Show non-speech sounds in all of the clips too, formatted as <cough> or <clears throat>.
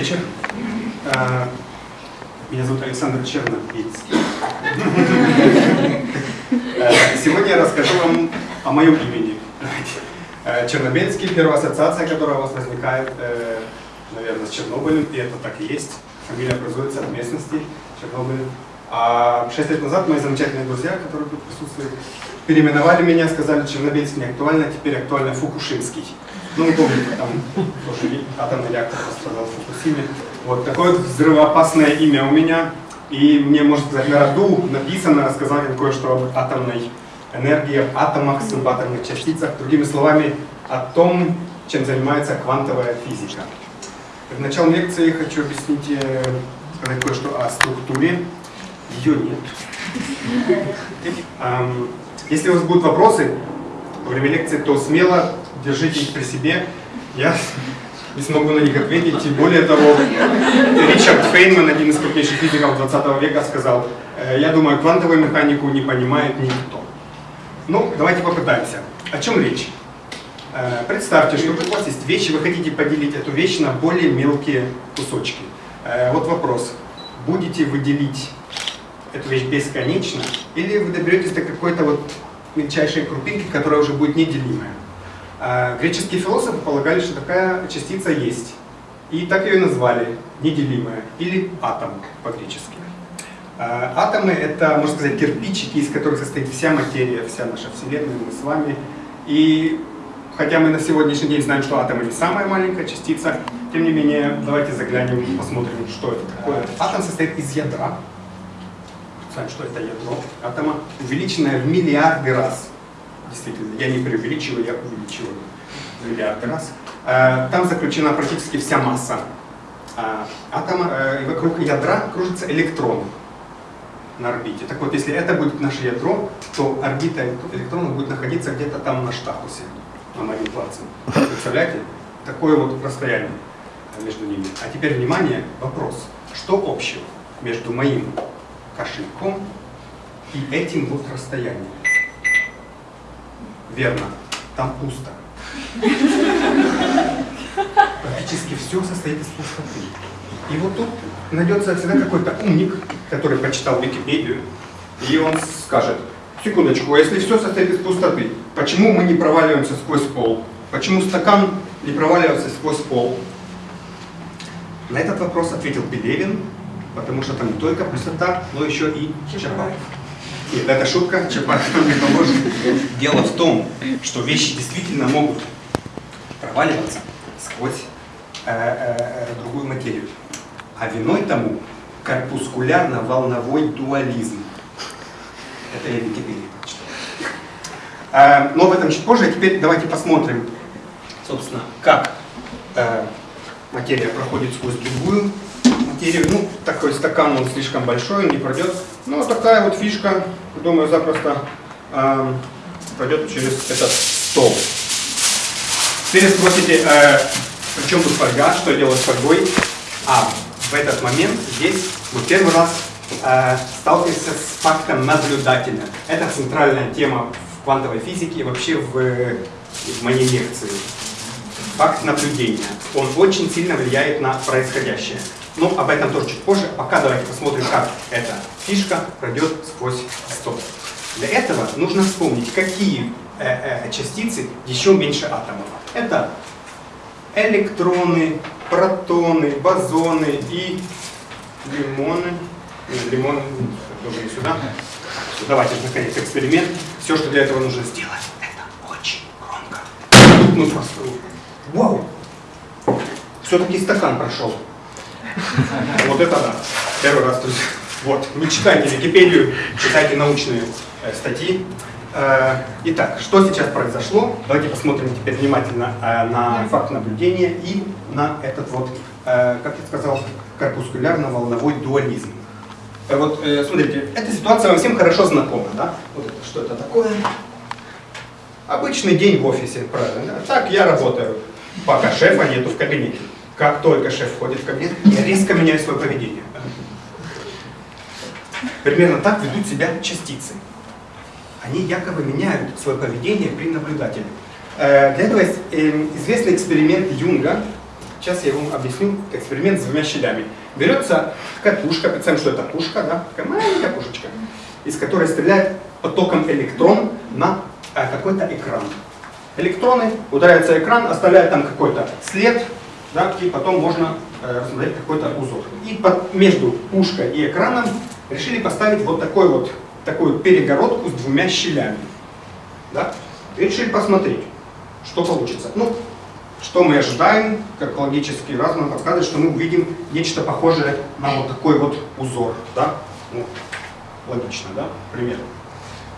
вечер. Э, меня зовут Александр Чернобельский. <laughs> Э, сегодня я расскажу вам о моем имени. Э, Чернобельский, первая ассоциация, которая у вас возникает, наверное, с Чернобылем, и это так и есть. Фамилия образуется от местности Чернобыль. А шесть лет назад мои замечательные друзья, которые тут присутствуют, переименовали меня, сказали, Чернобыльский не актуально, а теперь актуально Фукушинский. Ну, вы помните, там тоже атомный реактор пострадал в Фукусиме. Вот такое взрывоопасное имя у меня. И мне, можно сказать, на роду написано, рассказали кое-что об атомной энергии, атомах, субатомных частицах. Другими словами, о том, чем занимается квантовая физика. В начале лекции хочу объяснить, э, сказать кое-что о структуре. Ее нет. Если у вас будут вопросы во время лекции, то смело держите их при себе. Я не смогу на них ответить. И более того, Ричард Фейнман, один из крупнейших физиков 20 века, сказал, «Э, я думаю, квантовую механику не понимает никто. Ну, давайте попытаемся. О чем речь? Э, представьте, что у вас есть вещи, вы хотите поделить эту вещь на более мелкие кусочки. Э, вот вопрос. Будете вы делить эту вещь бесконечно, или вы доберетесь до какой-то вот мельчайшей крупинки, которая уже будет неделимая? А, греческие философы полагали, что такая частица есть. И так ее и назвали, неделимая, или атом по-гречески. А, атомы — это, можно сказать, кирпичики, из которых состоит вся материя, вся наша Вселенная, мы с вами. И хотя мы на сегодняшний день знаем, что атом не самая маленькая частица, тем не менее, давайте заглянем посмотрим, что это такое. Атом состоит из ядра. Знаем, что это ядро атома, увеличенное в миллиарды раз действительно, я не преувеличиваю, я увеличиваю в миллиарды раз. Э, там заключена практически вся масса э, атома, э, и вокруг ядра кружится электрон на орбите. Так вот, если это будет наше ядро, то орбита электрона будет находиться где-то там на штатусе, на Мариенплаце. Представляете? Такое вот расстояние между ними. А теперь, внимание, вопрос. Что общего между моим кошельком и этим вот расстоянием? Верно, там пусто. Практически все состоит из пустоты. И вот тут найдется всегда какой-то умник, который прочитал Википедию, и он скажет, секундочку, а если все состоит из пустоты, почему мы не проваливаемся сквозь пол? Почему стакан не проваливается сквозь пол? На этот вопрос ответил Пелевин, потому что там не только пустота, но еще и Чапаев. Нет, это шутка, Чапаев нам не поможет. Дело в том, что вещи действительно могут проваливаться сквозь э, э, другую материю. А виной тому корпускулярно-волновой дуализм. Это я Википедии прочитал. Э, но об этом чуть позже. А теперь давайте посмотрим, собственно, как э, материя проходит сквозь другую материю. Ну, такой стакан, он слишком большой, не пройдет. Ну, такая вот фишка, думаю, запросто э, пройдет через этот стол. Теперь спросите, э, при чем тут фольга, что делать с фольгой? А в этот момент здесь мы первый раз э, сталкиваемся с фактом наблюдателя. Это центральная тема в квантовой физике и вообще в, в моей лекции. Факт наблюдения. Он очень сильно влияет на происходящее. Но об этом тоже чуть позже. Пока давайте посмотрим, как эта фишка пройдет сквозь стол. Для этого нужно вспомнить, какие э, э, частицы еще меньше атомов. Это электроны, протоны, бозоны и лимоны. Нет, лимоны, тоже не сюда. Давайте наконец эксперимент. Все, что для этого нужно сделать, это очень громко. Ну, вау! Все-таки стакан прошел. <laughs> Вот это да. Первый раз. Вот, не читайте Википедию, читайте научные э, статьи. Э, итак, что сейчас произошло? Давайте посмотрим теперь внимательно э, на факт наблюдения и на этот вот, как я сказал, корпускулярно-волновой дуализм. Вот, смотрите, эта ситуация вам всем хорошо знакома, да? Вот это, что это такое? Обычный день в офисе, правильно? Так я работаю, пока шефа нету в кабинете. Как только шеф входит в кабинет, я резко меняю свое поведение. Примерно так ведут себя частицы. Они якобы меняют свое поведение при наблюдателе. Э, для этого есть эм, известный эксперимент Юнга, Сейчас я вам объясню эксперимент с двумя щелями. Берется такая пушка, представим, что это пушка, да, такая маленькая пушечка, из которой стреляет потоком электрон на э, какой-то экран. Электроны ударяются в экран, оставляют там какой-то след, да, и потом можно э, рассмотреть какой-то узор. И под, между пушкой и экраном решили поставить вот такой вот такую перегородку с двумя щелями. Да? И решили посмотреть, что получится. Ну, что мы ожидаем, как логический разум подсказывает, что мы увидим нечто похожее на вот такой вот узор. Да? Ну, логично, да? Примерно.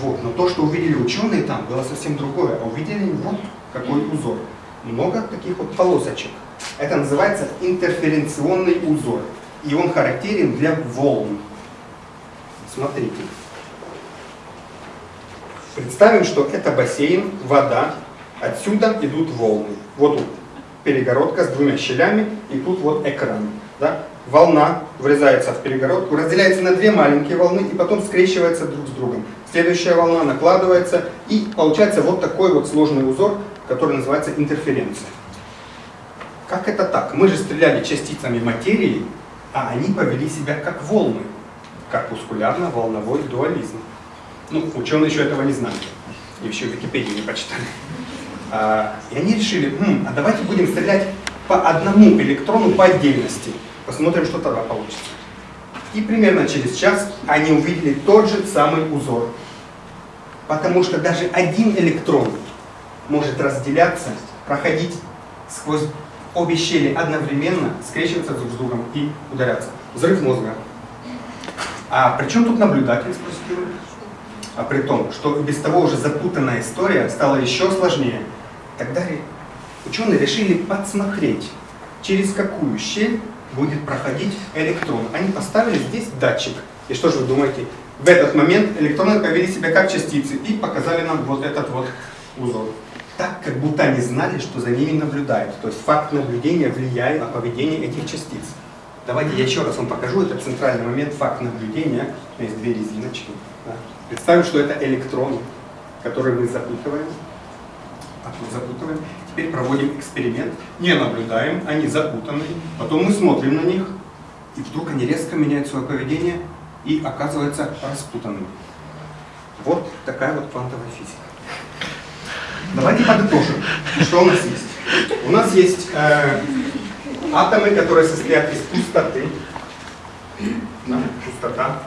Вот. Но то, что увидели ученые там, было совсем другое. А увидели вот какой узор. Много таких вот полосочек. Это называется интерференционный узор. И он характерен для волн. Смотрите. Представим, что это бассейн, вода, отсюда идут волны. Вот тут перегородка с двумя щелями, и тут вот экран. Да? Волна врезается в перегородку, разделяется на две маленькие волны и потом скрещивается друг с другом. Следующая волна накладывается, и получается вот такой вот сложный узор, который называется интерференция. Как это так? Мы же стреляли частицами материи, а они повели себя как волны. Корпускулярно-волновой дуализм. Ну, ученые еще этого не знали. И еще Википедию не почитали. А, и они решили, М, а давайте будем стрелять по одному электрону по отдельности. Посмотрим, что тогда получится. И примерно через час они увидели тот же самый узор. Потому что даже один электрон может разделяться, проходить сквозь обе щели одновременно, скрещиваться друг с другом и ударяться. Взрыв мозга. А при чем тут наблюдатель, спросите вы? А при том, что без того уже запутанная история стала еще сложнее. Тогда ученые решили подсмотреть, через какую щель будет проходить электрон. Они поставили здесь датчик. И что же вы думаете? В этот момент электроны повели себя как частицы и показали нам вот этот вот узор. Так, как будто они знали, что за ними наблюдают. То есть факт наблюдения влияет на поведение этих частиц. Давайте я еще раз вам покажу. Это центральный момент, факт наблюдения. Есть две резиночки. Представим, что это электроны, которые мы запутываем. А тут запутываем. Теперь проводим эксперимент. Не наблюдаем, они запутаны. Потом мы смотрим на них, и вдруг они резко меняют свое поведение и оказываются распутанными. Вот такая вот квантовая физика. Давайте подытожим, что у нас есть. У нас есть э, атомы, которые состоят из пустоты. Да, пустота.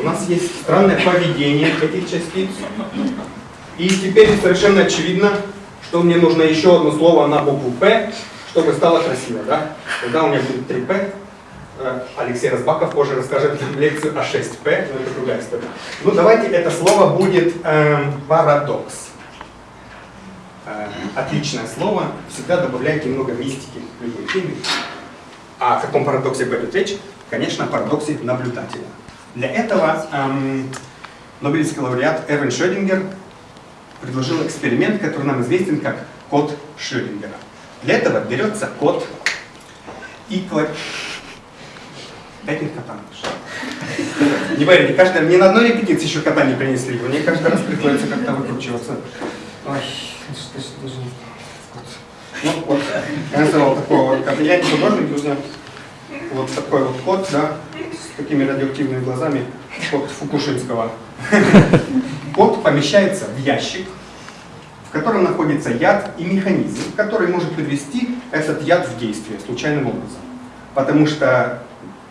У нас есть странное поведение этих частиц. И теперь совершенно очевидно, что мне нужно еще одно слово на букву «П», чтобы стало красиво. Да? Когда у меня будет 3П, э, Алексей Разбаков позже расскажет нам лекцию о 6П, но это другая история. Ну давайте это слово будет э, парадокс. Э, отличное слово, всегда добавляет немного мистики в любой теме. А о каком парадоксе пойдет речь? Конечно, о парадоксе наблюдателя. Для этого эм, Нобелевский лауреат Эрвин Шрёдингер предложил эксперимент, который нам известен как код Шрёдингера. Для этого берется код и Пять минут кота Не поверите, каждый, ни на одной репетиции еще кота не принесли. Мне каждый раз приходится как-то выкручиваться. Ой, даже Ну вот, я называл такого кота. Я не художник, друзья. Вот такой вот кот, да, с такими радиоактивными глазами, кот Фукушинского. Код помещается в ящик, в котором находится яд и механизм, который может привести этот яд в действие случайным образом. Потому что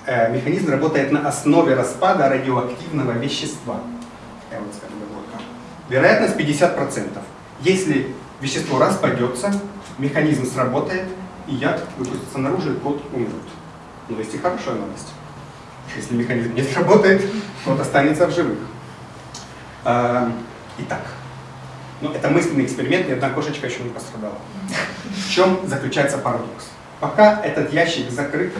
э, механизм работает на основе распада радиоактивного вещества. Я вот вот Вероятность 50%. Если вещество распадется, механизм сработает, и яд выпустится наружу, и кот умрет. Но есть и хорошая новость. Если механизм не сработает, кот останется в живых. А, итак, ну, это мысленный эксперимент, ни одна кошечка еще не пострадала. В чем заключается парадокс? Пока этот ящик закрыт,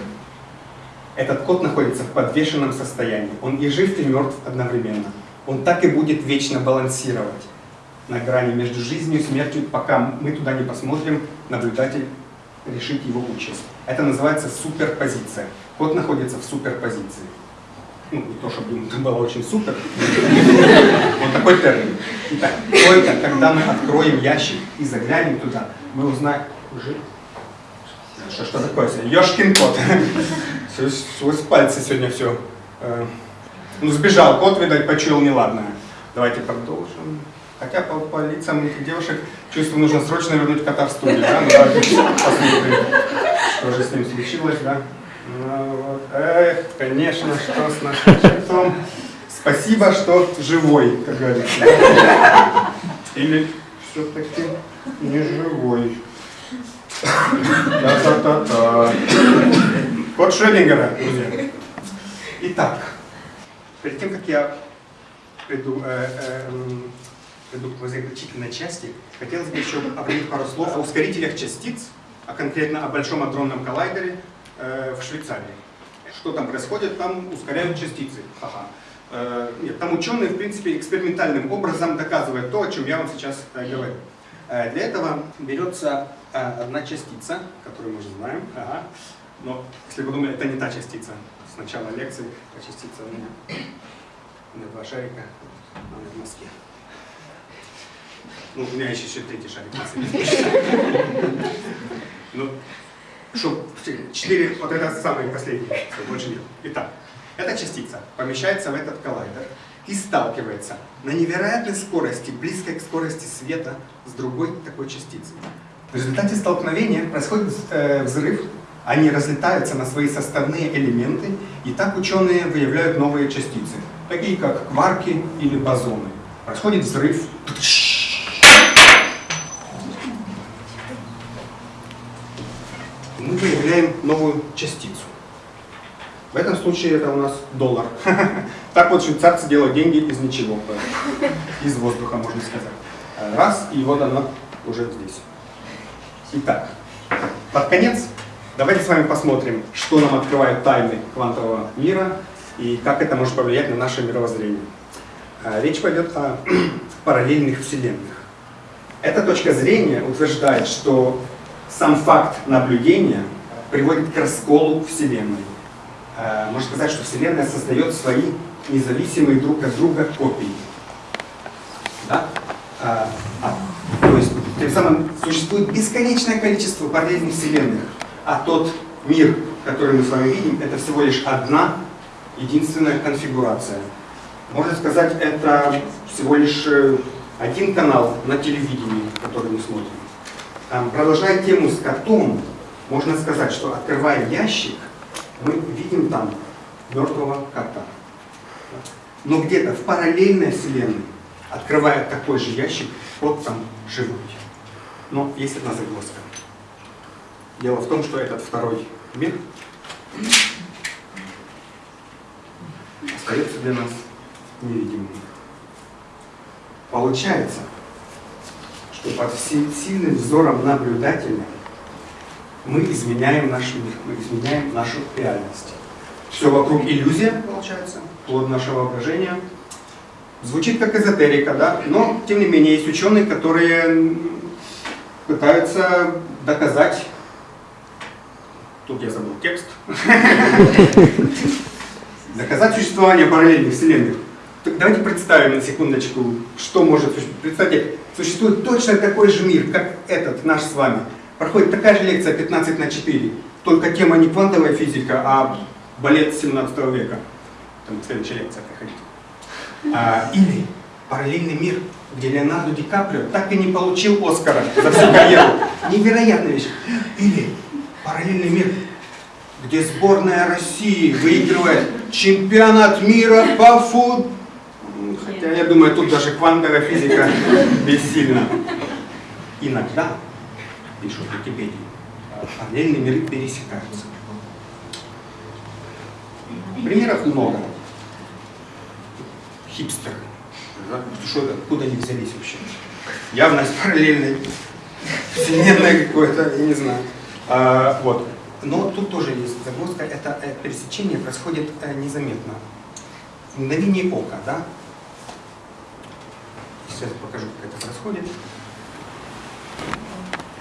этот кот находится в подвешенном состоянии. Он и жив, и мертв одновременно. Он так и будет вечно балансировать на грани между жизнью и смертью, пока мы туда не посмотрим, наблюдатель решит его участь. Это называется суперпозиция. Кот находится в суперпозиции. Ну, не то, чтобы это было очень супер. Вот такой термин. Итак, только когда мы откроем ящик и заглянем туда, мы узнаем... Уже? Что, что такое? Ёшкин кот. Сквозь пальцы сегодня все. Э, ну, сбежал кот, видать, почуял неладное. Давайте продолжим. Хотя по, по лицам этих девушек чувствую, нужно срочно вернуть кота в студию. Да? Ну, посмотрим, что же с ним случилось. Да? Ну, вот. Эх, конечно, что с нашим котом. Спасибо, что живой, как говорится. Или все-таки не живой. Та-та-та-та. Код Шрёдингера, друзья. Итак, перед тем, как я приду, э, э, приду к заключительной части, хотелось бы еще обратить пару слов о ускорителях частиц, а конкретно о Большом адронном коллайдере э, в Швейцарии. Что там происходит? Там ускоряют частицы. Ха-ха. Э, нет, там ученые, в принципе, экспериментальным образом доказывают то, о чем я вам сейчас э, говорю. Э, для этого берется одна частица, которую мы уже знаем, ага. но если вы думали, это не та частица. С начала лекции та частица у меня, у меня два шарика, она в Москве. Ну, у меня еще, еще третий шарик Ну, что, четыре, вот это самые последние, больше нет. Итак, эта частица помещается в этот коллайдер и сталкивается на невероятной скорости, близкой к скорости света, с другой такой частицей. В результате столкновения происходит э, взрыв, они разлетаются на свои составные элементы, и так ученые выявляют новые частицы, такие как кварки или бозоны. Происходит взрыв. Выявляем новую частицу. В этом случае это у нас доллар. <laughs> Так вот швейцарцы делают деньги из ничего, из воздуха, можно сказать. Раз, и вот она уже здесь. Итак, под конец давайте с вами посмотрим, что нам открывает тайны квантового мира и как это может повлиять на наше мировоззрение. А, речь пойдет о <clears throat> параллельных вселенных. Эта точка зрения утверждает, что сам факт наблюдения приводит к расколу Вселенной. Э, можно сказать, что Вселенная создает свои независимые друг от друга копии. Да? А, а, то есть, тем самым существует бесконечное количество параллельных Вселенных, а тот мир, который мы с вами видим, это всего лишь одна единственная конфигурация. Можно сказать, это всего лишь э, один канал на телевидении, который мы смотрим. Продолжая тему с котом, можно сказать, что открывая ящик, мы видим там мертвого кота. Но где-то в параллельной вселенной, открывая такой же ящик, кот там живой. Но есть одна загвоздка. Дело в том, что этот второй мир остается для нас невидимым. Получается, что под сильным взором наблюдателя мы изменяем наш мир, мы изменяем нашу реальность. Все вокруг иллюзия, получается, плод нашего воображения. Звучит как эзотерика, да, но тем не менее есть ученые, которые пытаются доказать, тут я забыл текст, <laughs> доказать существование параллельных вселенных. Давайте представим на секундочку, что может Представьте, существует точно такой же мир, как этот наш с вами проходит такая же лекция 15 на 4, только тема не квантовая физика, а балет 17 века. Там следующая лекция приходит. А, или параллельный мир, где Леонардо Ди Каприо так и не получил Оскара за всю карьеру. Невероятная вещь. Или параллельный мир, где сборная России выигрывает чемпионат мира по футболу. Хотя я думаю, тут даже квантовая физика <laughs> бессильна. Иногда пишут в Википедии, параллельные миры пересекаются. Примеров много. Хипстеры. Что, откуда они взялись вообще? Явно из параллельной вселенной какой-то, я не знаю. А, вот. Но тут тоже есть загвоздка. Это, это пересечение происходит э, незаметно. В мгновение ока, да? Сейчас покажу, как это происходит.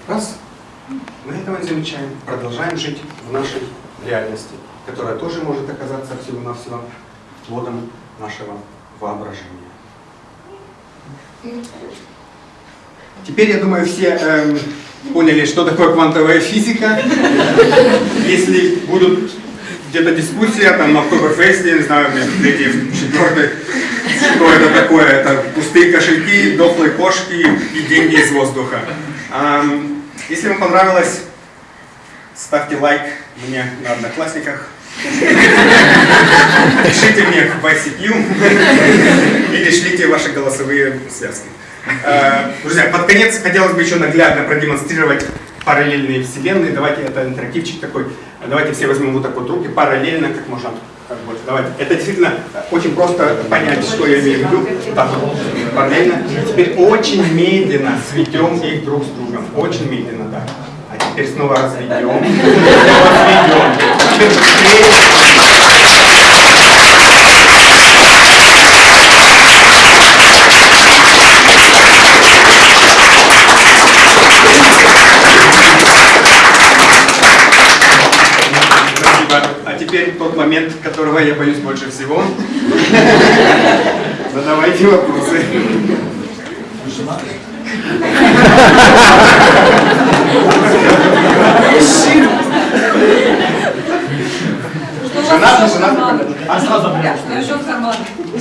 Раз, мы этого не замечаем, продолжаем жить в нашей реальности, которая тоже может оказаться всего-навсего плодом нашего воображения. Теперь, я думаю, все э, поняли, что такое квантовая физика. Если будут где-то дискуссия там на Октоберфесте, не знаю, третий, четвертый, что это такое, это пустые кошельки, дохлые кошки и деньги из воздуха. Если вам понравилось, ставьте лайк мне на Одноклассниках. Пишите мне в ICQ или шлите ваши голосовые связки. Э, друзья, под конец хотелось бы еще наглядно продемонстрировать параллельные вселенные. Давайте, это интерактивчик такой. Давайте все возьмем вот так вот руки параллельно, как можно. Как больше. Давайте. Это действительно очень просто понять, что я имею в виду. Так, параллельно. Теперь очень медленно сведем их друг с другом. Очень медленно, да. А теперь снова разведем. Разведем. Теперь быстрее. Спасибо. А теперь тот момент, которого я боюсь больше всего. <laughs> Задавайте вопросы. Жена, не жена? А сразу Что еще в кармане?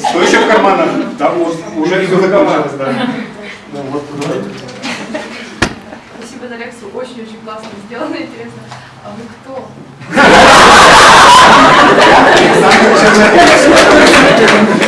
Что еще в карманах? Да уже все закончилось, да. Ну, вот, давайте. Спасибо за лекцию, очень-очень классно сделано, интересно. А вы кто? Gracias.